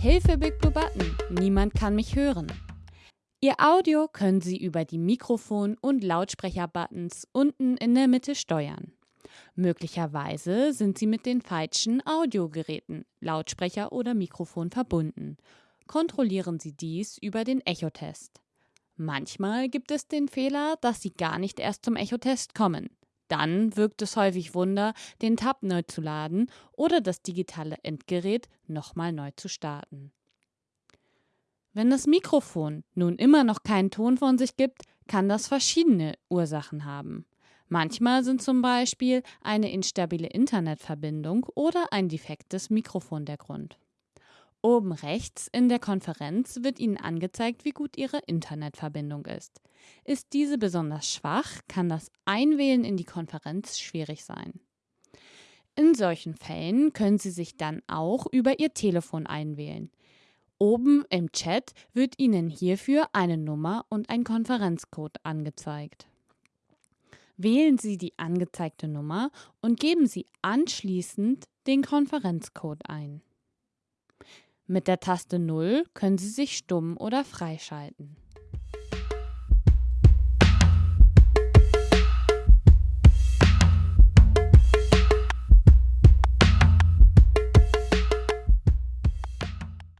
Hilfe Big Blue Button, niemand kann mich hören. Ihr Audio können Sie über die Mikrofon- und Lautsprecher-Buttons unten in der Mitte steuern. Möglicherweise sind Sie mit den falschen Audiogeräten, Lautsprecher oder Mikrofon verbunden. Kontrollieren Sie dies über den Echotest. Manchmal gibt es den Fehler, dass Sie gar nicht erst zum Echotest kommen. Dann wirkt es häufig Wunder, den Tab neu zu laden oder das digitale Endgerät nochmal neu zu starten. Wenn das Mikrofon nun immer noch keinen Ton von sich gibt, kann das verschiedene Ursachen haben. Manchmal sind zum Beispiel eine instabile Internetverbindung oder ein defektes Mikrofon der Grund. Oben rechts in der Konferenz wird Ihnen angezeigt, wie gut Ihre Internetverbindung ist. Ist diese besonders schwach, kann das Einwählen in die Konferenz schwierig sein. In solchen Fällen können Sie sich dann auch über Ihr Telefon einwählen. Oben im Chat wird Ihnen hierfür eine Nummer und ein Konferenzcode angezeigt. Wählen Sie die angezeigte Nummer und geben Sie anschließend den Konferenzcode ein. Mit der Taste 0 können Sie sich stumm oder freischalten.